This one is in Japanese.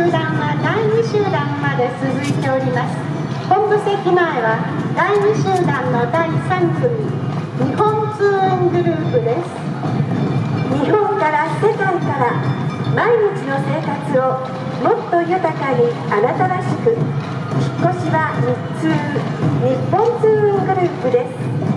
集団は第2集団まで続いております。本部席前は第2集団の第3組。日本通園グループです。日本から世界から毎日の生活をもっと豊かにあなたらしく引っ越しは日通日本通運グループです。